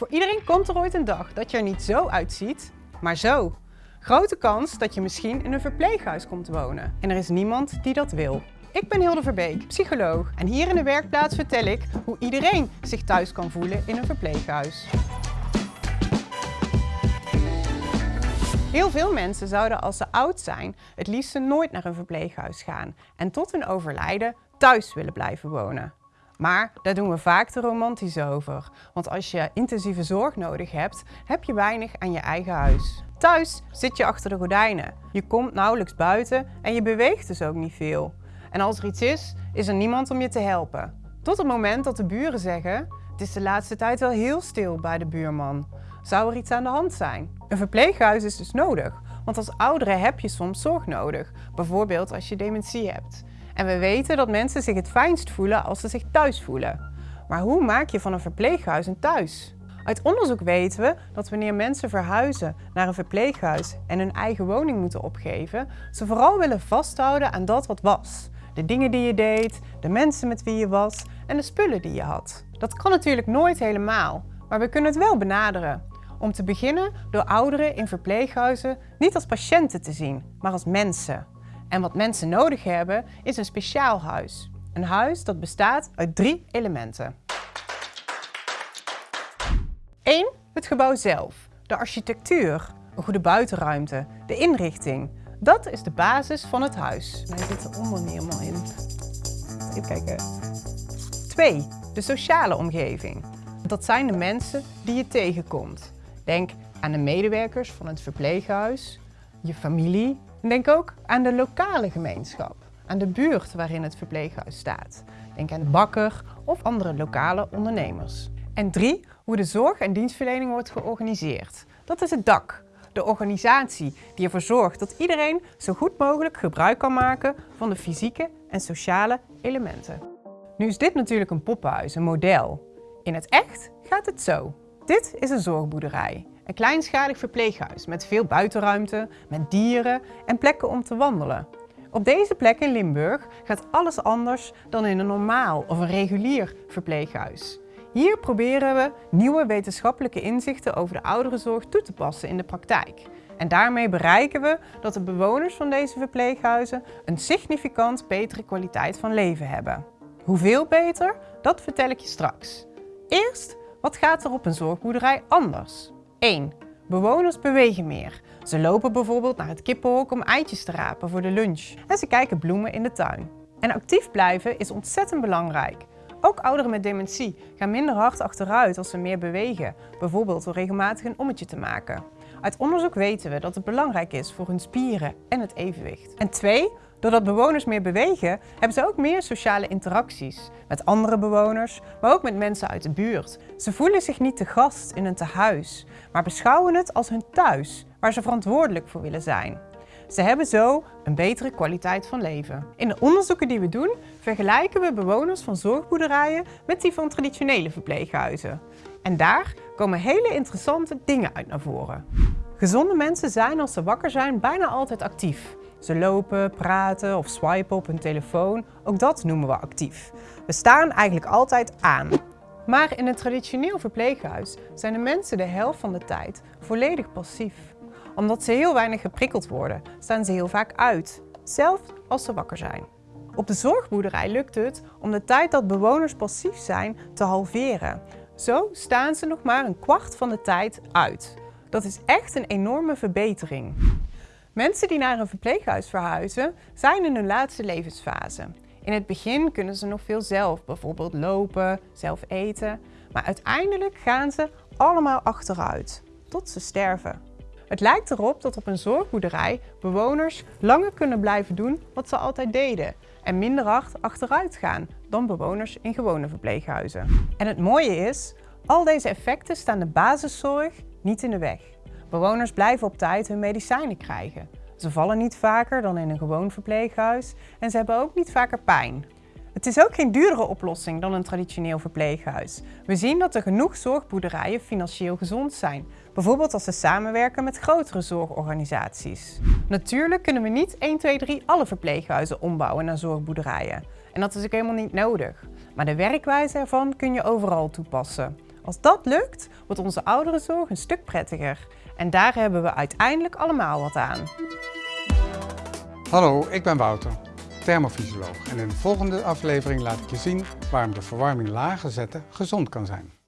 Voor iedereen komt er ooit een dag dat je er niet zo uitziet, maar zo. Grote kans dat je misschien in een verpleeghuis komt wonen. En er is niemand die dat wil. Ik ben Hilde Verbeek, psycholoog. En hier in de werkplaats vertel ik hoe iedereen zich thuis kan voelen in een verpleeghuis. Heel veel mensen zouden als ze oud zijn het liefst nooit naar een verpleeghuis gaan en tot hun overlijden thuis willen blijven wonen. Maar daar doen we vaak te romantisch over. Want als je intensieve zorg nodig hebt, heb je weinig aan je eigen huis. Thuis zit je achter de gordijnen. Je komt nauwelijks buiten en je beweegt dus ook niet veel. En als er iets is, is er niemand om je te helpen. Tot het moment dat de buren zeggen, het is de laatste tijd wel heel stil bij de buurman. Zou er iets aan de hand zijn? Een verpleeghuis is dus nodig, want als oudere heb je soms zorg nodig. Bijvoorbeeld als je dementie hebt. En we weten dat mensen zich het fijnst voelen als ze zich thuis voelen. Maar hoe maak je van een verpleeghuis een thuis? Uit onderzoek weten we dat wanneer mensen verhuizen naar een verpleeghuis en hun eigen woning moeten opgeven, ze vooral willen vasthouden aan dat wat was. De dingen die je deed, de mensen met wie je was en de spullen die je had. Dat kan natuurlijk nooit helemaal, maar we kunnen het wel benaderen. Om te beginnen door ouderen in verpleeghuizen niet als patiënten te zien, maar als mensen. En wat mensen nodig hebben is een speciaal huis. Een huis dat bestaat uit drie elementen. 1. Het gebouw zelf. De architectuur, een goede buitenruimte, de inrichting. Dat is de basis van het huis. Hij zit er onder niet helemaal in. Even kijken. 2. De sociale omgeving. Dat zijn de mensen die je tegenkomt. Denk aan de medewerkers van het verpleeghuis, je familie. En denk ook aan de lokale gemeenschap, aan de buurt waarin het verpleeghuis staat. Denk aan de bakker of andere lokale ondernemers. En drie, hoe de zorg en dienstverlening wordt georganiseerd. Dat is het dak, de organisatie die ervoor zorgt dat iedereen zo goed mogelijk gebruik kan maken van de fysieke en sociale elementen. Nu is dit natuurlijk een poppenhuis, een model. In het echt gaat het zo. Dit is een zorgboerderij. Een kleinschalig verpleeghuis met veel buitenruimte, met dieren en plekken om te wandelen. Op deze plek in Limburg gaat alles anders dan in een normaal of een regulier verpleeghuis. Hier proberen we nieuwe wetenschappelijke inzichten over de ouderenzorg toe te passen in de praktijk. En daarmee bereiken we dat de bewoners van deze verpleeghuizen een significant betere kwaliteit van leven hebben. Hoeveel beter? Dat vertel ik je straks. Eerst, wat gaat er op een zorgboerderij anders? 1. Bewoners bewegen meer. Ze lopen bijvoorbeeld naar het kippenhok om eitjes te rapen voor de lunch. En ze kijken bloemen in de tuin. En actief blijven is ontzettend belangrijk. Ook ouderen met dementie gaan minder hard achteruit als ze meer bewegen, bijvoorbeeld door regelmatig een ommetje te maken. Uit onderzoek weten we dat het belangrijk is voor hun spieren en het evenwicht. En twee, doordat bewoners meer bewegen, hebben ze ook meer sociale interacties met andere bewoners, maar ook met mensen uit de buurt. Ze voelen zich niet te gast in een tehuis, maar beschouwen het als hun thuis, waar ze verantwoordelijk voor willen zijn. Ze hebben zo een betere kwaliteit van leven. In de onderzoeken die we doen, vergelijken we bewoners van zorgboerderijen met die van traditionele verpleeghuizen. En daar komen hele interessante dingen uit naar voren. Gezonde mensen zijn als ze wakker zijn bijna altijd actief. Ze lopen, praten of swipen op hun telefoon. Ook dat noemen we actief. We staan eigenlijk altijd aan. Maar in een traditioneel verpleeghuis zijn de mensen de helft van de tijd volledig passief omdat ze heel weinig geprikkeld worden, staan ze heel vaak uit, zelfs als ze wakker zijn. Op de zorgboerderij lukt het om de tijd dat bewoners passief zijn te halveren. Zo staan ze nog maar een kwart van de tijd uit. Dat is echt een enorme verbetering. Mensen die naar een verpleeghuis verhuizen zijn in hun laatste levensfase. In het begin kunnen ze nog veel zelf, bijvoorbeeld lopen, zelf eten. Maar uiteindelijk gaan ze allemaal achteruit, tot ze sterven. Het lijkt erop dat op een zorgboerderij bewoners langer kunnen blijven doen wat ze altijd deden en minder hard achteruit gaan dan bewoners in gewone verpleeghuizen. En het mooie is, al deze effecten staan de basiszorg niet in de weg. Bewoners blijven op tijd hun medicijnen krijgen. Ze vallen niet vaker dan in een gewoon verpleeghuis en ze hebben ook niet vaker pijn. Het is ook geen duurdere oplossing dan een traditioneel verpleeghuis. We zien dat er genoeg zorgboerderijen financieel gezond zijn. Bijvoorbeeld als ze samenwerken met grotere zorgorganisaties. Natuurlijk kunnen we niet 1, 2, 3 alle verpleeghuizen ombouwen naar zorgboerderijen. En dat is ook helemaal niet nodig. Maar de werkwijze ervan kun je overal toepassen. Als dat lukt, wordt onze ouderenzorg een stuk prettiger. En daar hebben we uiteindelijk allemaal wat aan. Hallo, ik ben Wouter, thermofysioloog. En in de volgende aflevering laat ik je zien waarom de verwarming lager zetten gezond kan zijn.